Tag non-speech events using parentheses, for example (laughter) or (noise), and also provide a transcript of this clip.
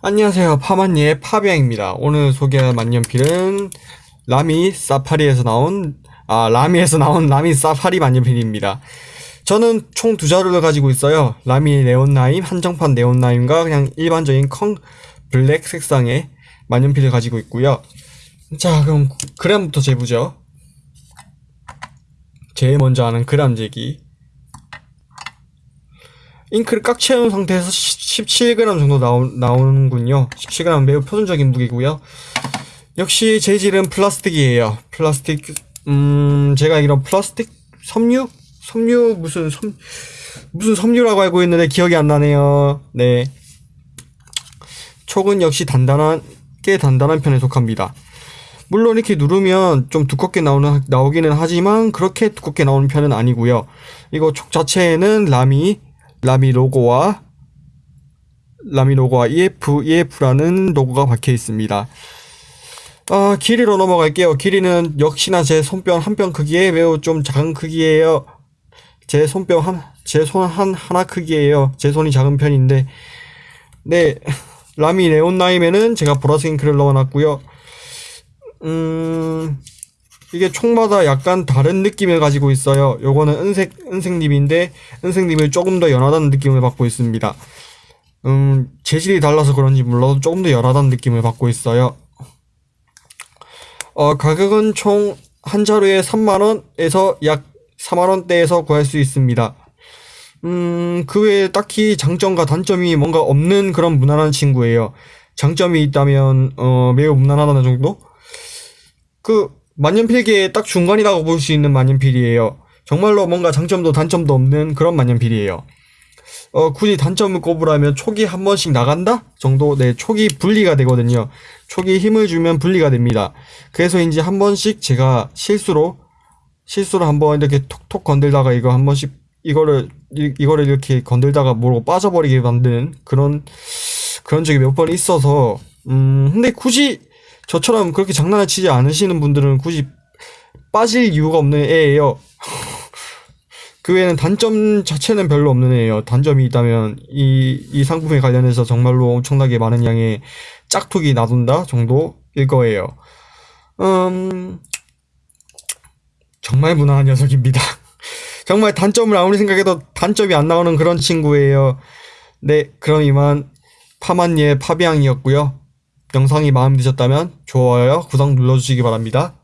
안녕하세요. 파마니의 파비앙입니다. 오늘 소개할 만년필은 라미 사파리에서 나온 아 라미에서 나온 라미 사파리 만년필입니다. 저는 총 두 자루를 가지고 있어요. 라미 네온라임 한정판 네온라임과 그냥 일반적인 컹 블랙 색상의 만년필을 가지고 있고요. 자 그럼 그램부터 재보죠. 제일 먼저 하는 그램 재기 잉크를 꽉 채운 상태에서 17g 정도 나오, 나오는군요. 17g 매우 표준적인 무게고요. 역시 재질은 플라스틱이에요. 플라스틱, 음, 제가 알기로 플라스틱 섬유? 섬유 무슨 섬 무슨 섬유라고 알고 있는데 기억이 안 나네요. 네. 촉은 역시 단단한 꽤 단단한 편에 속합니다. 물론 이렇게 누르면 좀 두껍게 나오는 나오기는 하지만 그렇게 두껍게 나오는 편은 아니고요. 이거 촉 자체에는 라미 라미 로고와 라미 로고와 EF, EF라는 로고가 박혀 있습니다. 아, 길이로 넘어갈게요. 길이는 역시나 제 손뼉 한 뼘 크기에 매우 좀 작은 크기예요. 제 손뼉 한, 제 손 한 하나 크기예요. 제 손이 작은 편인데, 네, 라미 네온나임에는 제가 보라색 잉크를 넣어놨고요. 음, 이게 총마다 약간 다른 느낌을 가지고 있어요. 요거는 은색, 은색립인데, 은색립을 조금 더 연하다는 느낌을 받고 있습니다. 음, 재질이 달라서 그런지 몰라도 조금 더 연하다는 느낌을 받고 있어요. 어, 가격은 총 한 자루에 3만원에서 약 4만원대에서 구할 수 있습니다. 음, 그 외에 딱히 장점과 단점이 뭔가 없는 그런 무난한 친구예요. 장점이 있다면, 어, 매우 무난하다는 정도? 그, 만년필계의 딱 중간이라고 볼 수 있는 만년필이에요. 정말로 뭔가 장점도 단점도 없는 그런 만년필이에요. 어, 굳이 단점을 꼽으라면 촉이 한 번씩 나간다? 정도, 네, 촉이 분리가 되거든요. 촉이 힘을 주면 분리가 됩니다. 그래서인지 한 번씩 제가 실수로, 실수로 한 번 이렇게 톡톡 건들다가 이거 한 번씩, 이거를, 이, 이거를 이렇게 건들다가 모르고 빠져버리게 만드는 그런, 그런 적이 몇 번 있어서, 음, 근데 굳이 저처럼 그렇게 장난을 치지 않으시는 분들은 굳이 빠질 이유가 없는 애예요. (laughs) 그 외에는 단점 자체는 별로 없는 애예요. 단점이 있다면 이, 이 상품에 관련해서 정말로 엄청나게 많은 양의 짝퉁이 놔둔다 정도일 거예요. 음, 정말 무난한 녀석입니다. (laughs) 정말 단점을 아무리 생각해도 단점이 안 나오는 그런 친구예요. 네, 그럼 이만 파만니의 파비앙이었고요. 영상이 마음에 드셨다면 좋아요, 구독 눌러주시기 바랍니다.